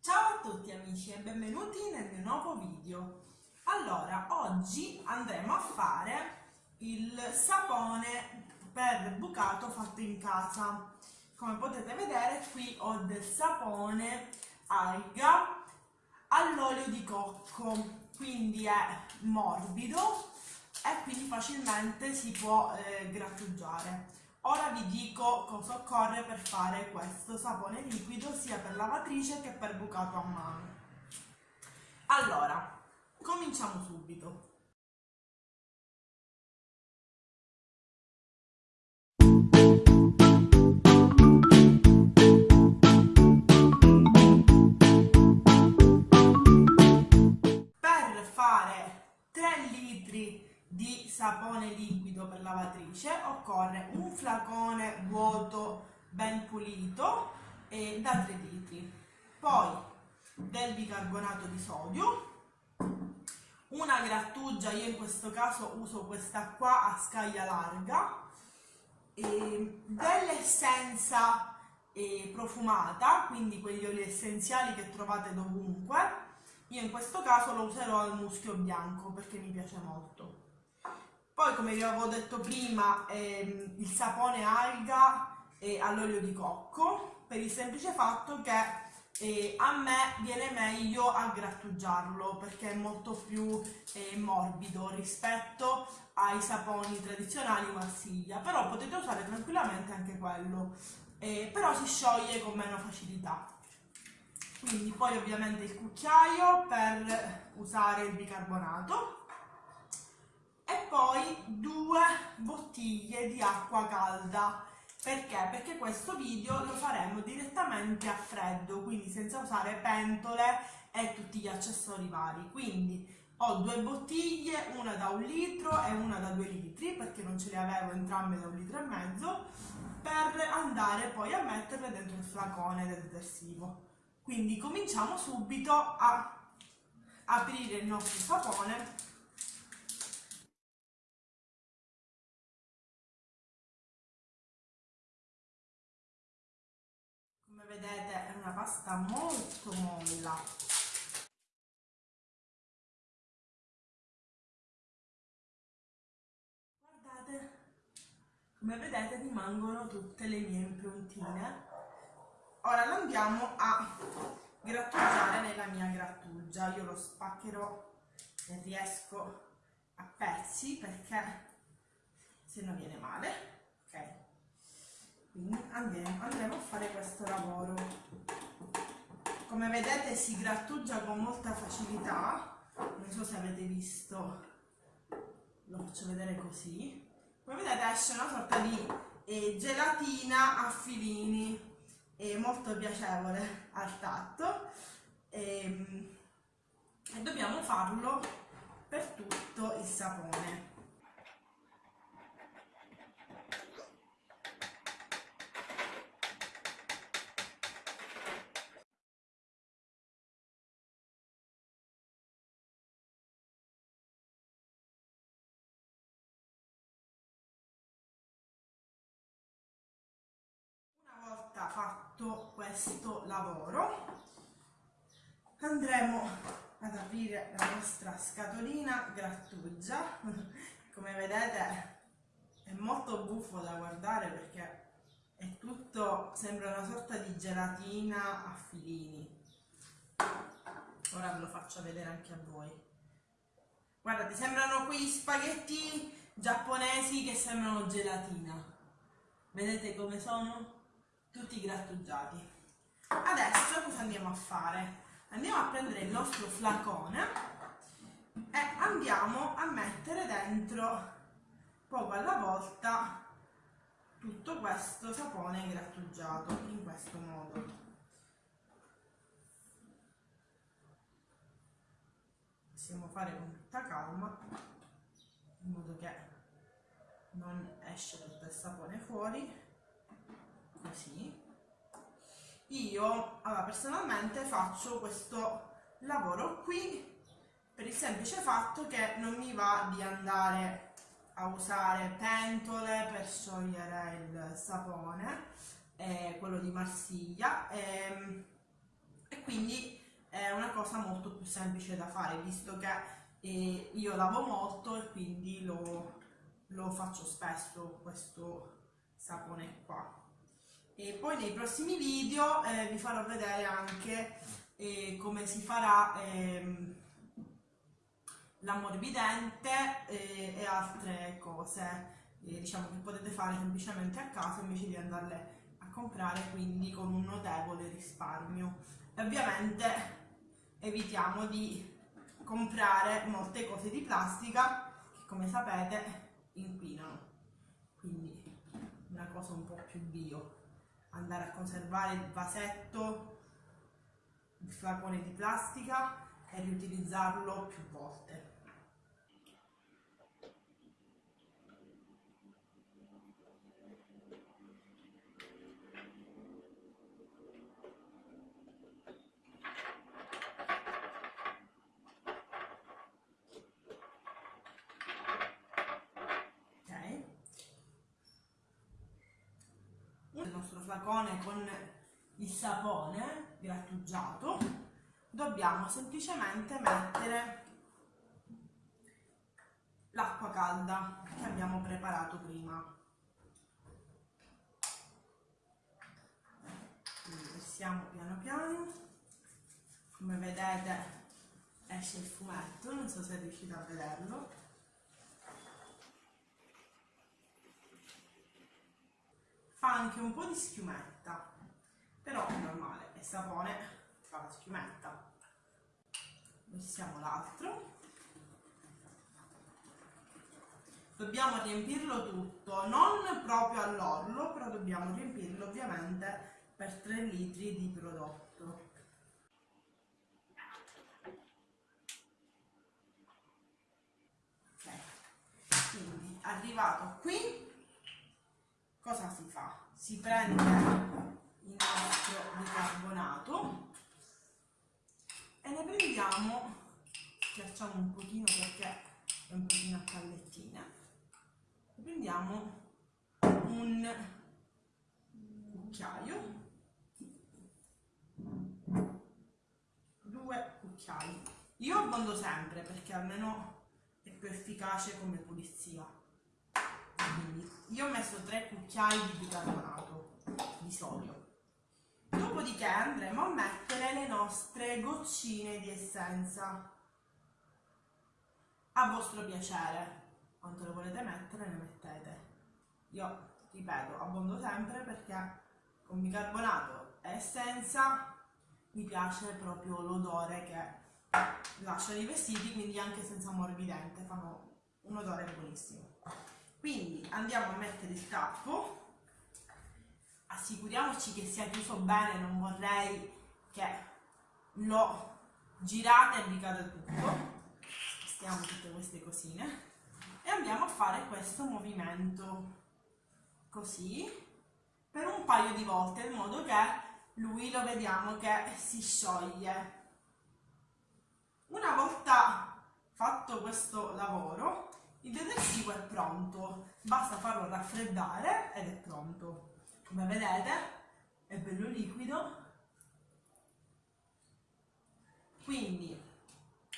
Ciao a tutti amici e benvenuti nel mio nuovo video. Allora, oggi andremo a fare il sapone per bucato fatto in casa. Come potete vedere qui ho del sapone alga all'olio di cocco, quindi è morbido e quindi facilmente si può eh, grattugiare. Ora vi dico cosa occorre per fare questo sapone liquido sia per lavatrice che per bucato a mano. Allora, cominciamo subito. Di sapone liquido per lavatrice occorre un flacone vuoto ben pulito e da 3 litri. Poi del bicarbonato di sodio una grattugia io in questo caso uso questa qua a scaglia larga dell'essenza eh, profumata quindi quegli oli essenziali che trovate dovunque. Io in questo caso lo userò al muschio bianco perché mi piace molto poi, come vi avevo detto prima, ehm, il sapone alga e all'olio di cocco, per il semplice fatto che eh, a me viene meglio a grattugiarlo perché è molto più eh, morbido rispetto ai saponi tradizionali Marsiglia, però potete usare tranquillamente anche quello, eh, però si scioglie con meno facilità. Quindi poi ovviamente il cucchiaio per usare il bicarbonato e poi due bottiglie di acqua calda. Perché? Perché questo video lo faremo direttamente a freddo quindi senza usare pentole e tutti gli accessori vari. Quindi ho due bottiglie, una da un litro e una da due litri perché non ce le avevo entrambe da un litro e mezzo per andare poi a metterle dentro il flacone del detersivo. Quindi cominciamo subito a aprire il nostro sapone pasta molto molla. Guardate come vedete rimangono tutte le mie improntine. Ora lo andiamo a grattugiare nella mia grattugia. Io lo spaccherò se riesco a pezzi perché se no viene male ok? Quindi andremo, andremo a fare questo lavoro come vedete si grattugia con molta facilità. Non so se avete visto. Lo faccio vedere così. Come vedete esce una sorta di eh, gelatina a filini. È molto piacevole al tatto. E, ehm, e dobbiamo farlo per tutto il sapone volta fatto questo lavoro. Andremo ad aprire la nostra scatolina grattugia. Come vedete è molto buffo da guardare perché è tutto sembra una sorta di gelatina a filini. Ora ve lo faccio vedere anche a voi. Guardate sembrano quei spaghetti giapponesi che sembrano gelatina. Vedete come sono? Tutti grattugiati. Adesso cosa andiamo a fare? andiamo a prendere il nostro flacone e andiamo a mettere dentro poco alla volta tutto questo sapone grattugiato in questo modo. Possiamo fare con tutta calma in modo che non esce tutto il sapone fuori così io allora, personalmente faccio questo lavoro qui per il semplice fatto che non mi va di andare a usare pentole per sciogliere il sapone eh, quello di Marsiglia eh, e quindi è una cosa molto più semplice da fare visto che eh, io lavo molto e quindi lo, lo faccio spesso questo sapone qua e poi nei prossimi video eh, vi farò vedere anche eh, come si farà ehm, l'ammorbidente eh, e altre cose eh, diciamo che potete fare semplicemente a casa invece di andarle a comprare quindi con un notevole risparmio. E ovviamente evitiamo di comprare molte cose di plastica che come sapete inquinano. Quindi una cosa un po' più bio andare a conservare il vasetto il flacone di plastica e riutilizzarlo più volte flacone con il sapone grattugiato dobbiamo semplicemente mettere l'acqua calda che abbiamo preparato prima. Quindi versiamo piano piano. Come vedete esce il fumetto non so se riuscite a vederlo fa anche un po' di schiumetta. Però è normale, è sapone fa la schiumetta. Missiamo l'altro. Dobbiamo riempirlo tutto non proprio all'orlo però dobbiamo riempirlo ovviamente per 3 litri di prodotto ok quindi arrivato qui cosa si fa? Si prende il nostro bicarbonato e ne prendiamo, schiacciamo un pochino perché è un pochino a pallettine, ne prendiamo un cucchiaio, due cucchiai. Io abbondo sempre perché almeno è più efficace come pulizia io ho messo 3 cucchiai di bicarbonato di sodio. Dopodiché andremo a mettere le nostre goccine di essenza. A vostro piacere. Quanto le volete mettere ne mettete. Io ripeto abbondo sempre perché con bicarbonato e essenza mi piace proprio l'odore che lasciano i vestiti quindi anche senza morbidente fanno un odore buonissimo quindi andiamo a mettere il tappo. Assicuriamoci che sia chiuso bene non vorrei che lo girate e vi cade tutto. Spostiamo tutte queste cosine. E andiamo a fare questo movimento così per un paio di volte in modo che lui lo vediamo che si scioglie. Una volta fatto questo lavoro il detersivo è pronto, basta farlo raffreddare ed è pronto. Come vedete è bello liquido. Quindi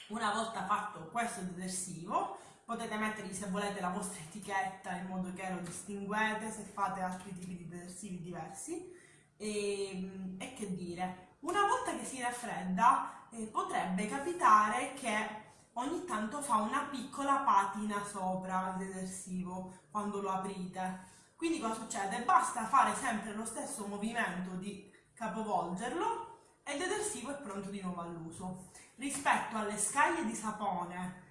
una volta fatto questo detersivo potete mettergli se volete la vostra etichetta in modo che lo distinguete se fate altri tipi di detersivi diversi e, e che dire una volta che si raffredda eh, potrebbe capitare che ogni tanto fa una piccola patina sopra il detersivo quando lo aprite. Quindi cosa succede? Basta fare sempre lo stesso movimento di capovolgerlo e il detersivo è pronto di nuovo all'uso. Rispetto alle scaglie di sapone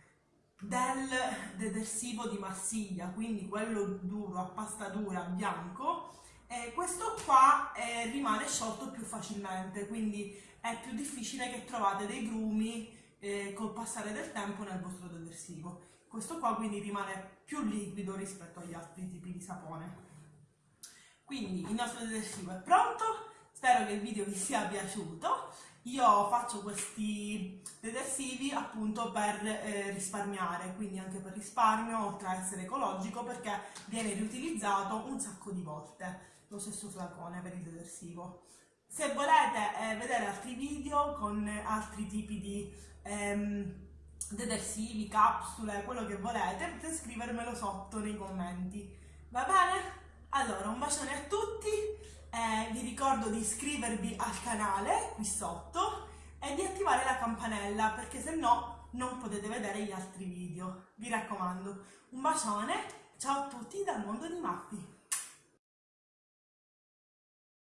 del detersivo di Marsiglia, quindi quello duro, a pasta dura, bianco, eh, questo qua eh, rimane sciolto più facilmente, quindi è più difficile che trovate dei grumi eh, col passare del tempo nel vostro detersivo. Questo qua quindi rimane più liquido rispetto agli altri tipi di sapone. Quindi il nostro detersivo è pronto, spero che il video vi sia piaciuto. Io faccio questi detersivi appunto per eh, risparmiare, quindi anche per risparmio, oltre a essere ecologico, perché viene riutilizzato un sacco di volte lo stesso flacone per il detersivo Se volete eh, vedere altri video con altri tipi di ehm, detersivi, capsule, quello che volete, potete scrivermelo sotto nei commenti. Va bene? Allora, un bacione a tutti, eh, vi ricordo di iscrivervi al canale qui sotto e di attivare la campanella perché se no non potete vedere gli altri video. Vi raccomando, un bacione, ciao a tutti dal mondo di Mappi!